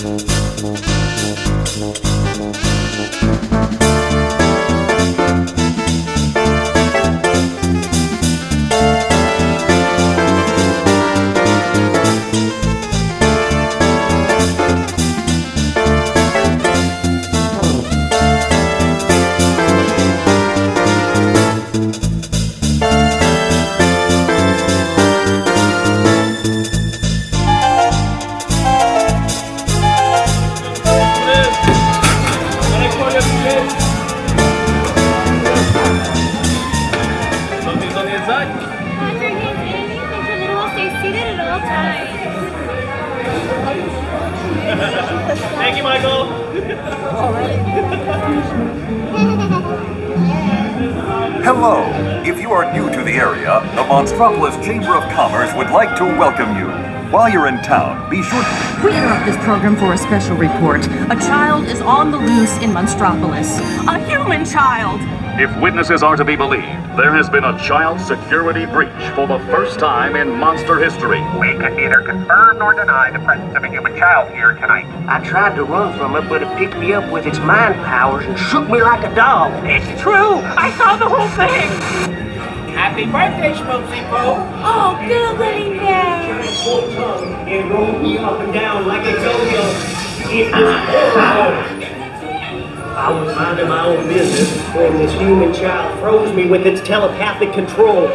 Something's Hello! If you are new to the area, the Monstropolis Chamber of Commerce would like to welcome you. While you're in town, be sure to... We interrupt this program for a special report. A child is on the loose in Monstropolis. A human child! If witnesses are to be believed, there has been a child security breach for the first time in monster history. We can neither confirm nor deny the presence of a human child here tonight. I tried to run from it, but it picked me up with its mind powers and shook me like a dog. It's true! I saw the whole thing! Happy birthday, Schmoopsie Poo! Oh, googly bear! Full tongue and rolled me up and down like a yo-yo. It was horrible. I was minding my own business when this human child froze me with its telepathic control.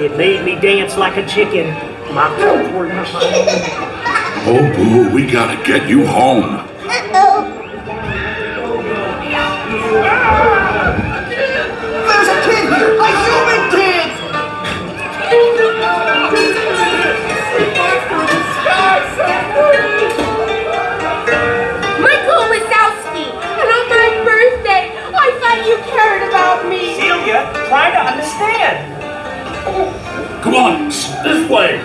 It made me dance like a chicken. My toes were not my own. Oh, boo, we gotta get you home. This way.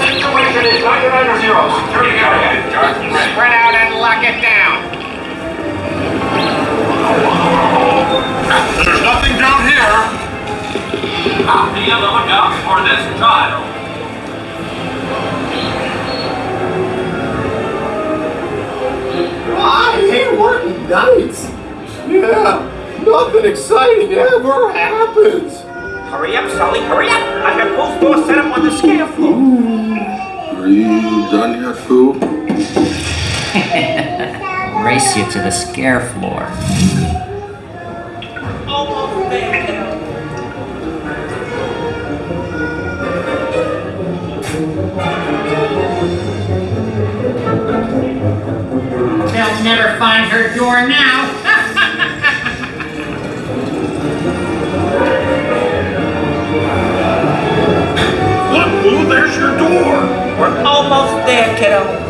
Situation is 99 zero. Security area. Spread out and lock it down. There's nothing down here. Ah, be on the lookout for this child. I hate working nights. Yeah, nothing exciting ever happens. Hurry up, Sully, hurry up! I've got both doors set up on the scare floor. Are you done yet, Boo? Race you to the scare floor. Almost there. They'll never find her door now. There, kiddo. Not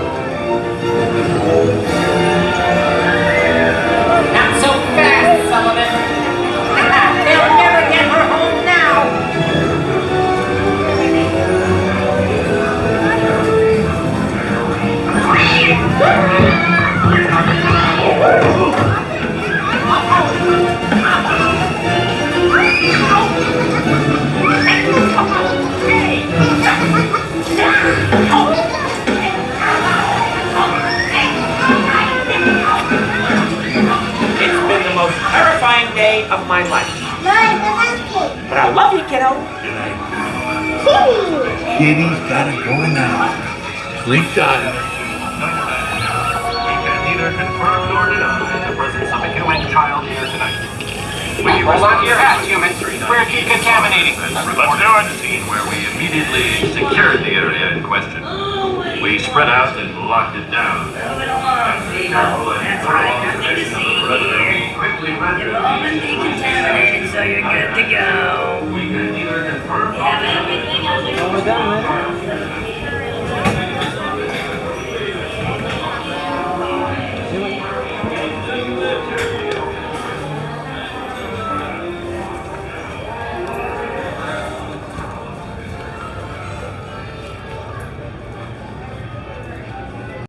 my life. But I love you, kiddo. Kitty's gotta go now. Sleep time. We can neither confirm nor deny the presence of a human child here tonight. We Hold on to your hats, humans. We're decontaminating. Let's do it. The scene where we immediately secured the area in question. We spread out and locked it down. After careful and thorough observation of the perimeter, we quickly rendered these decontaminated, so you're good to go. We can neither confirm nor deny. Everything else is